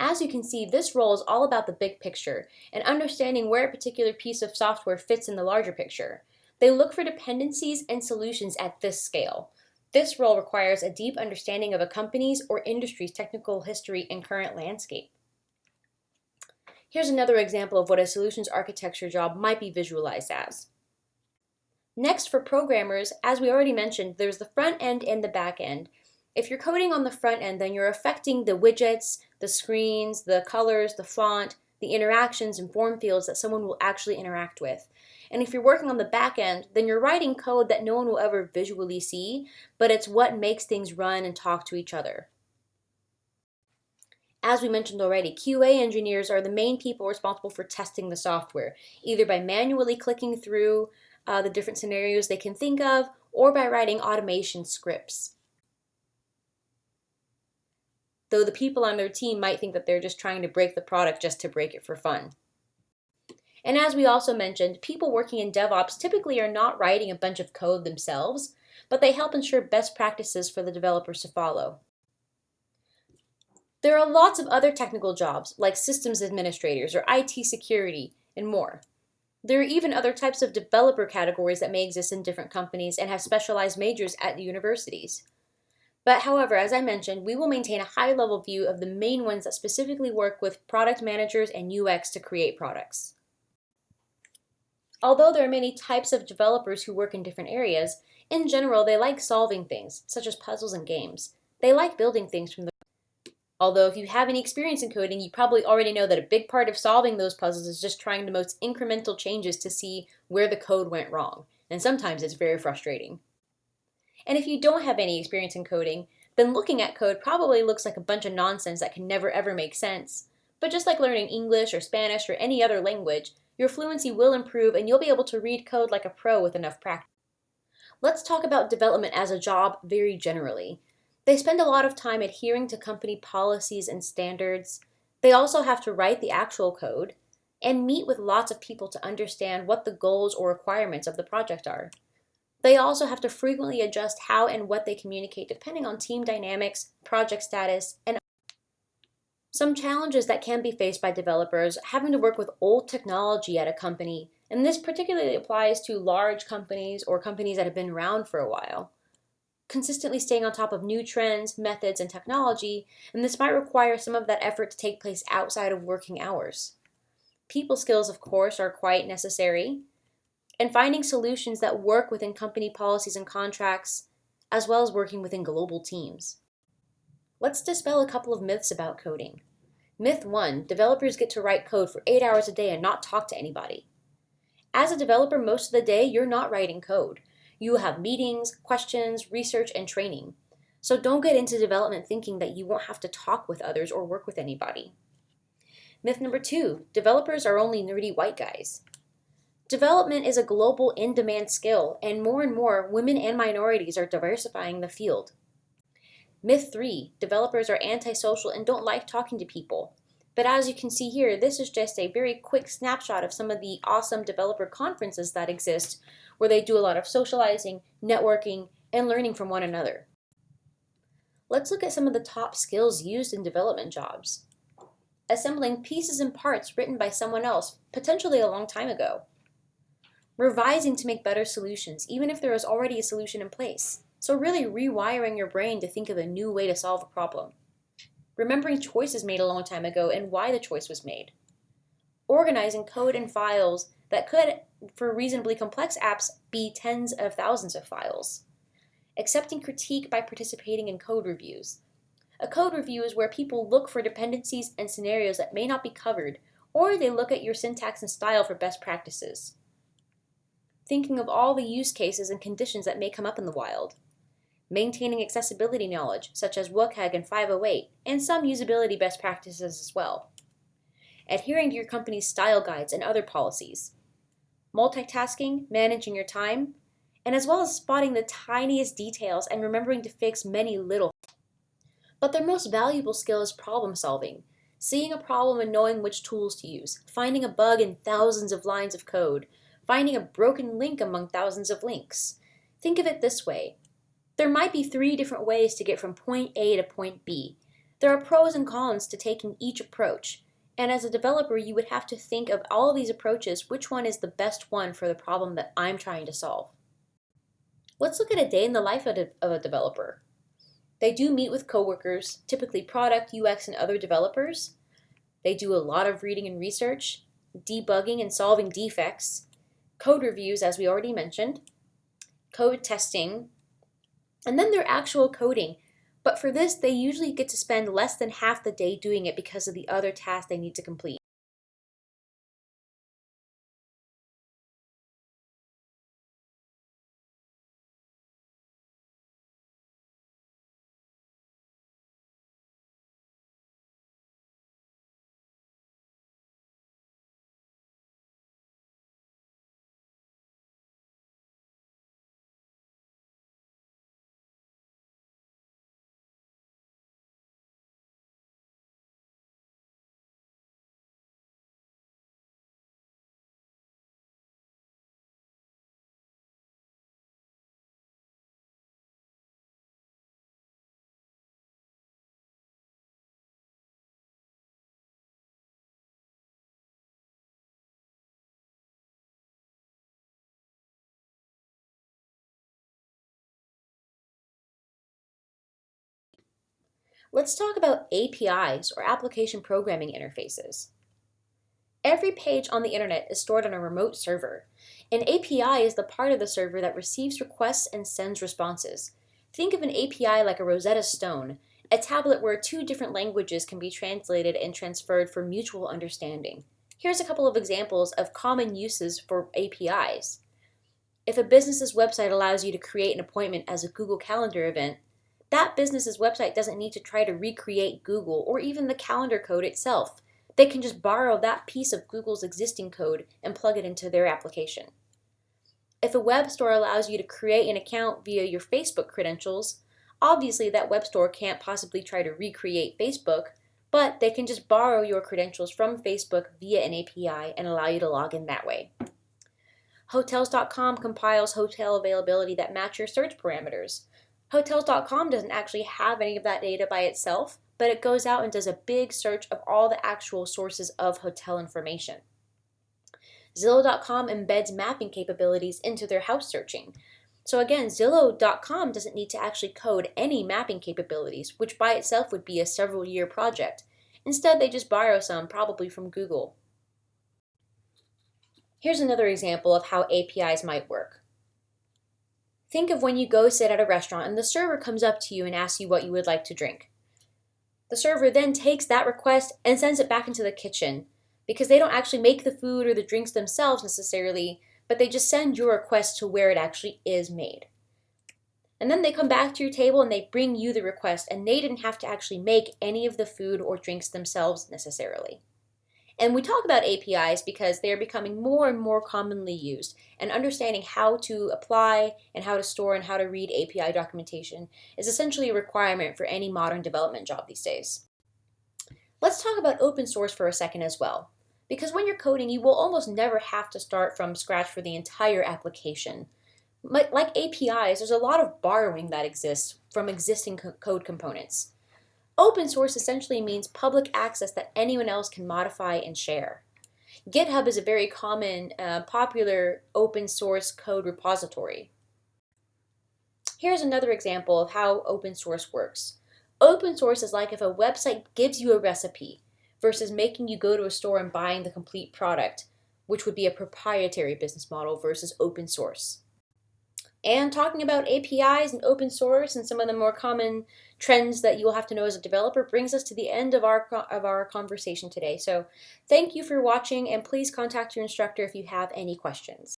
As you can see, this role is all about the big picture and understanding where a particular piece of software fits in the larger picture. They look for dependencies and solutions at this scale. This role requires a deep understanding of a company's or industry's technical history and current landscape. Here's another example of what a solutions architecture job might be visualized as. Next, for programmers, as we already mentioned, there's the front end and the back end. If you're coding on the front end, then you're affecting the widgets, the screens, the colors, the font, the interactions and form fields that someone will actually interact with. And if you're working on the back end, then you're writing code that no one will ever visually see, but it's what makes things run and talk to each other. As we mentioned already, QA engineers are the main people responsible for testing the software, either by manually clicking through uh, the different scenarios they can think of or by writing automation scripts. Though the people on their team might think that they're just trying to break the product just to break it for fun. And as we also mentioned, people working in DevOps typically are not writing a bunch of code themselves, but they help ensure best practices for the developers to follow. There are lots of other technical jobs, like systems administrators or IT security, and more. There are even other types of developer categories that may exist in different companies and have specialized majors at the universities. But however, as I mentioned, we will maintain a high-level view of the main ones that specifically work with product managers and UX to create products. Although there are many types of developers who work in different areas, in general they like solving things, such as puzzles and games. They like building things from the Although if you have any experience in coding, you probably already know that a big part of solving those puzzles is just trying the most incremental changes to see where the code went wrong. And sometimes it's very frustrating. And if you don't have any experience in coding, then looking at code probably looks like a bunch of nonsense that can never ever make sense. But just like learning English or Spanish or any other language, your fluency will improve and you'll be able to read code like a pro with enough practice. Let's talk about development as a job very generally. They spend a lot of time adhering to company policies and standards. They also have to write the actual code and meet with lots of people to understand what the goals or requirements of the project are. They also have to frequently adjust how and what they communicate depending on team dynamics, project status, and some challenges that can be faced by developers having to work with old technology at a company, and this particularly applies to large companies or companies that have been around for a while. Consistently staying on top of new trends, methods, and technology, and this might require some of that effort to take place outside of working hours. People skills, of course, are quite necessary, and finding solutions that work within company policies and contracts, as well as working within global teams. Let's dispel a couple of myths about coding. Myth 1. Developers get to write code for 8 hours a day and not talk to anybody. As a developer, most of the day, you're not writing code. You have meetings, questions, research, and training. So don't get into development thinking that you won't have to talk with others or work with anybody. Myth number two, developers are only nerdy white guys. Development is a global in-demand skill, and more and more women and minorities are diversifying the field. Myth 3. Developers are antisocial and don't like talking to people. But as you can see here, this is just a very quick snapshot of some of the awesome developer conferences that exist where they do a lot of socializing, networking, and learning from one another. Let's look at some of the top skills used in development jobs. Assembling pieces and parts written by someone else, potentially a long time ago. Revising to make better solutions, even if there is already a solution in place. So really rewiring your brain to think of a new way to solve a problem. Remembering choices made a long time ago and why the choice was made. Organizing code and files that could, for reasonably complex apps, be tens of thousands of files. Accepting critique by participating in code reviews. A code review is where people look for dependencies and scenarios that may not be covered, or they look at your syntax and style for best practices. Thinking of all the use cases and conditions that may come up in the wild. Maintaining accessibility knowledge, such as WCAG and 508, and some usability best practices as well. Adhering to your company's style guides and other policies multitasking, managing your time, and as well as spotting the tiniest details and remembering to fix many little. But their most valuable skill is problem solving, seeing a problem and knowing which tools to use, finding a bug in thousands of lines of code, finding a broken link among thousands of links. Think of it this way. There might be three different ways to get from point A to point B, There are pros and cons to taking each approach, and as a developer, you would have to think of all of these approaches, which one is the best one for the problem that I'm trying to solve. Let's look at a day in the life of a developer. They do meet with coworkers, typically product, UX, and other developers. They do a lot of reading and research, debugging and solving defects, code reviews, as we already mentioned, code testing, and then their actual coding, but for this, they usually get to spend less than half the day doing it because of the other tasks they need to complete. Let's talk about APIs, or Application Programming Interfaces. Every page on the internet is stored on a remote server. An API is the part of the server that receives requests and sends responses. Think of an API like a Rosetta Stone, a tablet where two different languages can be translated and transferred for mutual understanding. Here's a couple of examples of common uses for APIs. If a business's website allows you to create an appointment as a Google Calendar event, that business's website doesn't need to try to recreate Google or even the calendar code itself. They can just borrow that piece of Google's existing code and plug it into their application. If a web store allows you to create an account via your Facebook credentials, obviously that web store can't possibly try to recreate Facebook, but they can just borrow your credentials from Facebook via an API and allow you to log in that way. Hotels.com compiles hotel availability that match your search parameters. Hotels.com doesn't actually have any of that data by itself, but it goes out and does a big search of all the actual sources of hotel information. Zillow.com embeds mapping capabilities into their house searching. So again, Zillow.com doesn't need to actually code any mapping capabilities, which by itself would be a several year project. Instead, they just borrow some, probably from Google. Here's another example of how APIs might work. Think of when you go sit at a restaurant and the server comes up to you and asks you what you would like to drink. The server then takes that request and sends it back into the kitchen because they don't actually make the food or the drinks themselves necessarily, but they just send your request to where it actually is made. And then they come back to your table and they bring you the request and they didn't have to actually make any of the food or drinks themselves necessarily. And we talk about APIs because they are becoming more and more commonly used, and understanding how to apply and how to store and how to read API documentation is essentially a requirement for any modern development job these days. Let's talk about open source for a second as well. Because when you're coding, you will almost never have to start from scratch for the entire application. Like APIs, there's a lot of borrowing that exists from existing code components. Open source essentially means public access that anyone else can modify and share. GitHub is a very common, uh, popular open source code repository. Here's another example of how open source works. Open source is like if a website gives you a recipe versus making you go to a store and buying the complete product, which would be a proprietary business model versus open source. And talking about APIs and open source and some of the more common trends that you'll have to know as a developer brings us to the end of our, of our conversation today. So thank you for watching and please contact your instructor if you have any questions.